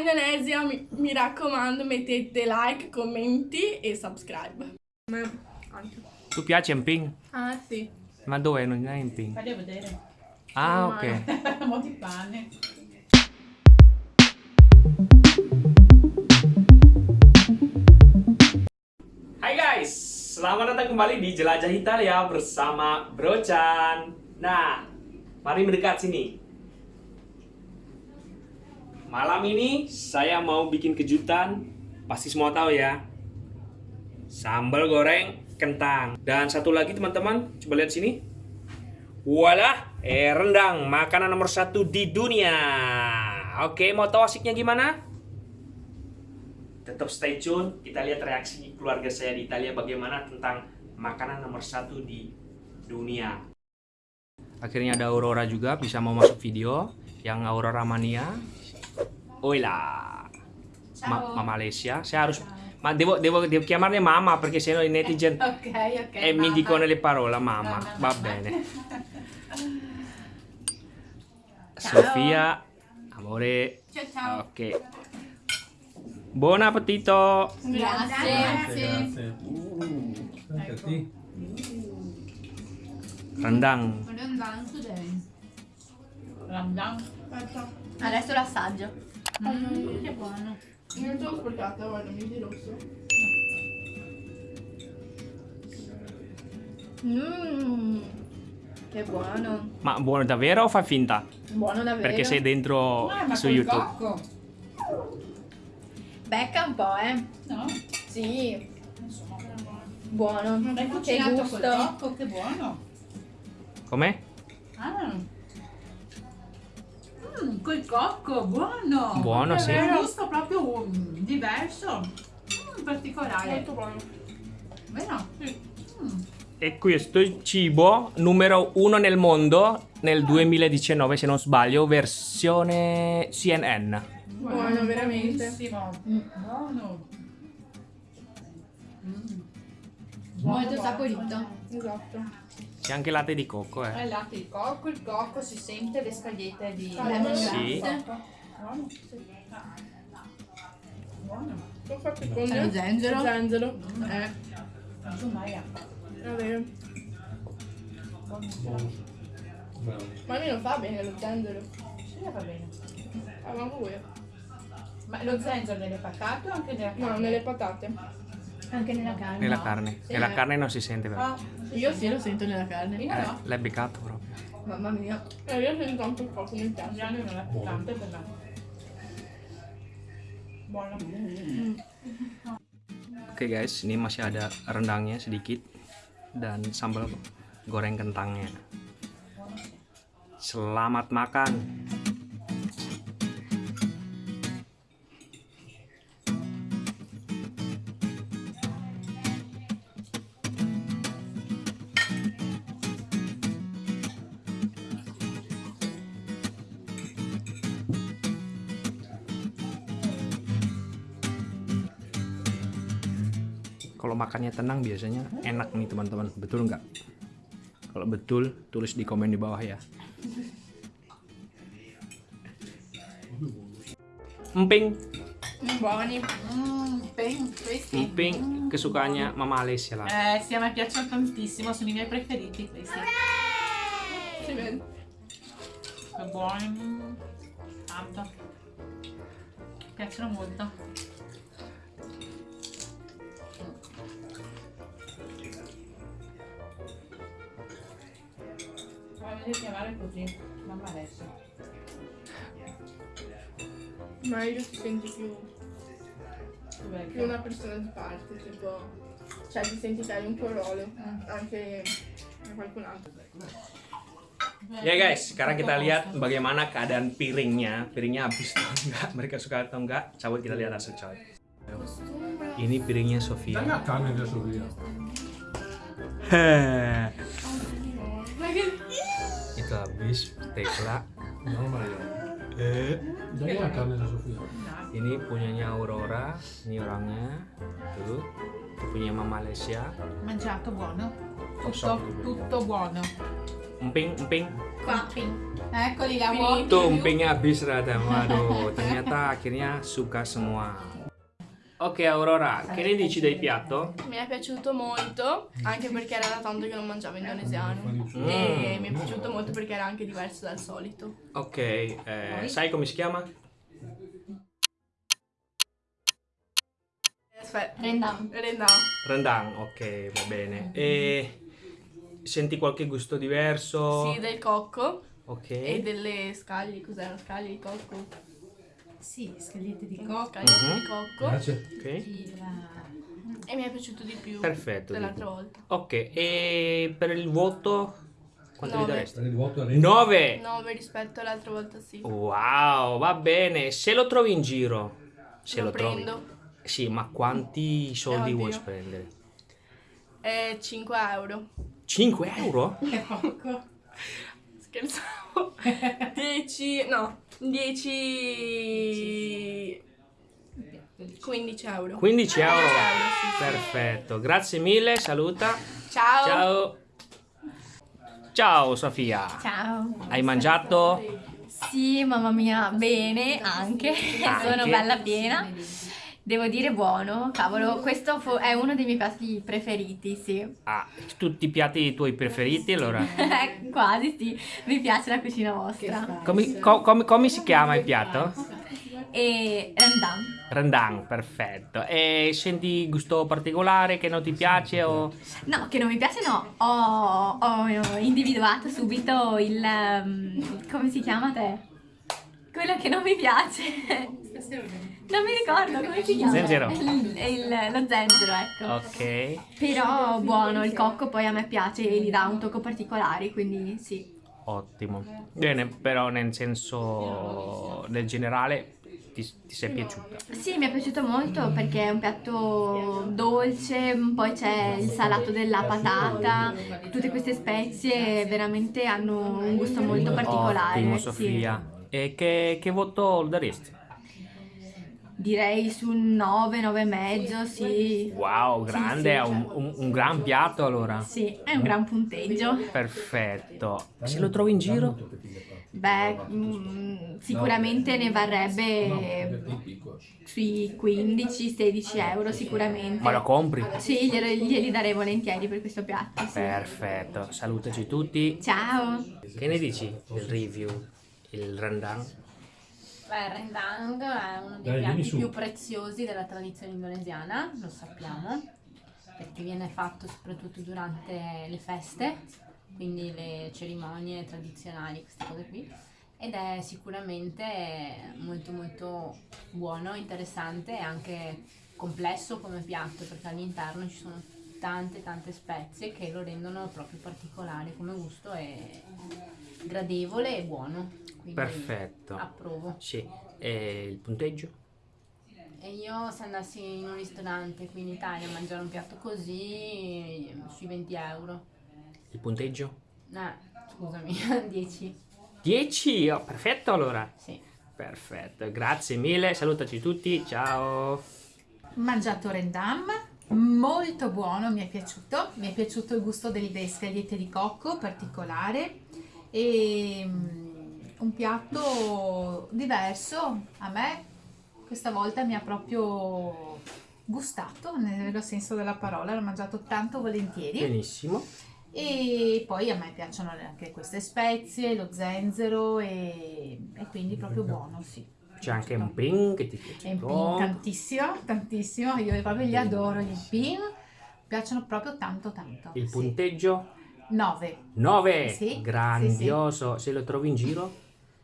Indonesia, mi, mi raccomando, mettete like, commenti e subscribe. Tu piace emping? Ah sì. Ma dove? Non è emping? Fagli vedere. Ah, ok. Mo' di pane. Hai guys, selamat datang kembali di Jelajah Italia bersama Bro Chan. Nah, mari mendekat sini. Malam ini saya mau bikin kejutan, pasti semua tahu ya. Sambal goreng kentang. Dan satu lagi teman-teman, coba lihat sini. Walah, eh rendang, makanan nomor satu di dunia. Oke, mau tahu asiknya gimana? tetap stay tune. Kita lihat reaksi keluarga saya di Italia bagaimana tentang makanan nomor satu di dunia. Akhirnya ada Aurora juga bisa mau masuk video yang Aurora Mania. Oila. Ma, ma Malaysia. Saya harus ma devo, devo, devo chiamarne mamma perché sennò i netizen Ok, ok. e mi mamma. dicono le parole mamma. Mamma, Va mamma. bene. Ciao. Sofia, amore. Ciao, ciao. Ok. Buon appetito. Grazie. Grazie. Anche a te. Rendang. Ramdan. Adesso l'assaggio. Mm, che buono. Non te l'ho sporcata, guarda, mi di rosso. Mmm, che buono. Ma buono davvero o fa finta? Buono davvero. Perché sei dentro Ah, ma su col YouTube. cocco. Becca un po', eh. No? Sì, Insomma, però buono. buono. Hai Che cucinato col gusto. cocco, che buono. Com'è? Ah. Mm, col cocco, buono. Buono, sì. È un gusto proprio mm, diverso. Mm, particolare. Molto buono. Vero? Mm. E questo è il cibo numero uno nel mondo nel 2019, se non sbaglio, versione CNN. Buono, veramente. Buonissimo. Buono. Mm. Molto saporito. Esatto. C'è anche latte di cocco, È eh. il latte di cocco, il cocco, si sente le scagliette di Lemongrass. Sì. Buono, sì. Buono. Ho fatto con Lo zenzero. zenzero. Eh. Bravo. Ma a me non fa bene lo zenzero. Sì, va bene. Ah, ma voi? Ma lo zenzero nelle patate o anche nella carne? No, nelle patate. Anche nella carne. Nella carne. Sì, Nella eh. carne non si sente però. Ah, Io sì, lo sento nella carne. io Eh, no. l'hai beccato proprio. Mamma mia. Eh, io sento anche il poco, mi piace. Adriano non è più tanto per me. Buono. Oke guys, ini masih ada rendangnya sedikit dan sambal goreng kentangnya. Selamat makan. Kalau makannya tenang biasanya enak nih teman-teman. Betul nggak? Kalau betul, tulis di komen di bawah ya. Emping, Buoni. Emping kesukaannya Mama Alessia lah. Eh, sì, me piacciono tantissimo, sono i miei preferiti questi. Si vede. Che buoni. Tanto. Mi piacciono molto. Voglio chiamare così, mamma adesso. Ma io ti senti più, più una persona di parte, tipo... Cioè ti senti che hai un tuo ruolo, anche a qualcun altro. Ya guys, sekarang kita lihat bagaimana keadaan piringnya. Piringnya habis atau enggak? Mereka suka atau enggak? Cabut kita lihat hasil coy. Ini piringnya Sofia. la habis, Tekla. No, Maria. Eh. Dai la carne di Sofia. Ini punyanya Aurora, ini orangnya. Tuh. Punya Mama Lesia. Mangiato buono. Tutto, tutto buono. Emping, emping. Qua. Eccoli la Finito. Tuh empingnya habis ternyata. Waduh, ternyata akhirnya suka semua. Ok Aurora, che ne dici del piatto? Mi è piaciuto molto, anche perché era da tanto che non mangiavo indonesiano. Mm. E mi è piaciuto molto perché era anche diverso dal solito. Ok, eh, sai come si chiama? Aspetta. Rendang. Rendang. Rendang, ok, va bene. E senti qualche gusto diverso? Sì, del cocco Ok. e delle scaglie. Cos'erano? Scaglie di cocco? Sì, scagliette di cocco. Scaglie Mhm. di cocco. Grazie. Ok. E mi è piaciuto di più Perfetto. dell'altra dico. volta. Ok, e per il voto quanto gli Nove. daresti? Per il vuoto a 9. 9 rispetto all'altra volta sì. Wow, va bene. Se lo trovi in giro, se lo, Lo trovi. prendo. Sì, ma quanti soldi Eh, vuoi spendere? E 5 euro. 5 euro? È poco. Scherzavo. 10, no, 10... 15 euro. 15 euro. Perfetto, grazie mille, saluta. Ciao. Ciao. Ciao Sofia. Ciao. Hai mangiato? Sì, mamma mia, bene anche. Sono Anche? bella piena. Devo dire buono, cavolo, questo è uno dei miei piatti preferiti, sì. Ah, tutti i piatti tuoi preferiti allora? Quasi sì, mi piace la cucina vostra. Come, co- come- come si chiama il piatto? E rendang. Rendang, perfetto. E senti gusto particolare che non ti piace o... No, che non mi piace no, ho, ho individuato subito il... um, come si chiama te? Quello che non mi piace. Non mi ricordo come si chiama. Zenzero. Il, il- lo zenzero, ecco. Ok, Però buono, il cocco poi a me piace e gli dà un tocco particolare, quindi sì. ottimo. Bene, però nel senso, nel generale, ti, ti sei piaciuta? Sì, mi è piaciuto molto perché è un piatto dolce, poi c'è il salato della patata, tutte queste spezie veramente hanno un gusto molto particolare. Ottimo sì. Sofia. E che, che voto daresti? Direi su un 9, 9 e mezzo, sì. Wow, Sì, grande, sì, è un, un- un gran piatto allora. Sì, è un gran punteggio. Perfetto. Se lo trovi in giro? Beh, mm, sicuramente ne varrebbe sui 15-16 euro sicuramente. Ma lo compri? Sì, glieli darei volentieri per questo piatto. sì. Perfetto, salutaci tutti. Ciao! Che ne dici del review? Il rendang? Beh, il rendang è uno dei Dai, piatti più preziosi della tradizione indonesiana, lo sappiamo, perché viene fatto soprattutto durante le feste, quindi le cerimonie tradizionali, queste cose qui, ed è sicuramente molto molto buono, interessante e anche complesso come piatto, perché all'interno ci sono tante tante spezie che lo rendono proprio particolare come gusto e gradevole e buono. Quindi Perfetto. Approvo. Sì. E il punteggio? E io se andassi in un ristorante qui in Italia a mangiare un piatto così, sui 20 euro. Il punteggio? Eh, scusami, 10. 10? Oh, perfetto allora. Sì. Perfetto, grazie mille, salutaci tutti, ciao. Mangiato rendam, molto buono, mi è piaciuto. Mi è piaciuto il gusto delle scagliette di cocco particolare e mm, un piatto diverso a me questa volta mi ha proprio gustato nel vero senso della parola, l'ho mangiato tanto volentieri. Benissimo. E poi a me piacciono anche queste spezie, lo zenzero e, e quindi proprio buono, sì. C'è anche un ping che ti piace il pin tantissimo, tantissimo, io proprio li adoro, gli pin, piacciono proprio tanto tanto. Il sì. punteggio? 9. 9. Sì, Grandioso. Se lo trovi in giro,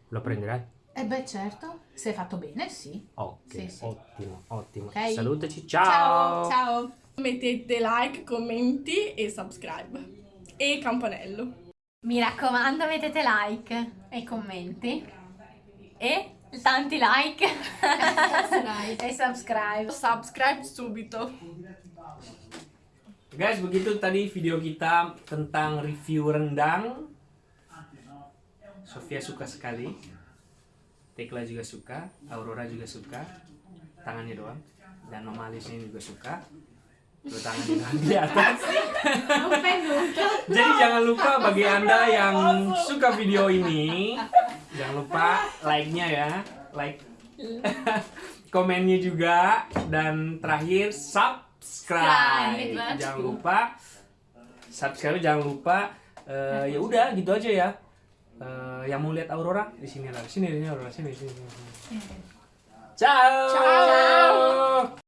lo prenderai? E beh certo, se è fatto bene, sì. Ok, Sì, sì. ottimo, ottimo. Ok. Salutaci, Ciao, ciao. Mettete like, commenti e subscribe. E campanello. Mi raccomando, mettete like e commenti e tanti like e subscribe. Subscribe subito. Guys, begitu tadi video kita tentang review rendang. Sofia suka sekali. Tekla juga suka, Aurora juga suka, tangannya doang, dan Mama Alisnya juga suka. Tangannya doang di atas. Jadi jangan lupa bagi anda yang suka video ini, jangan lupa like-nya ya, like, komennya juga, dan terakhir subscribe. Jangan lupa subscribe, jangan lupa. eh, ya udah gitu aja ya. Eh, yang mau lihat Aurora di sini lah, sini, sini Aurora, sini, sini. sini. Ciao. Ciao.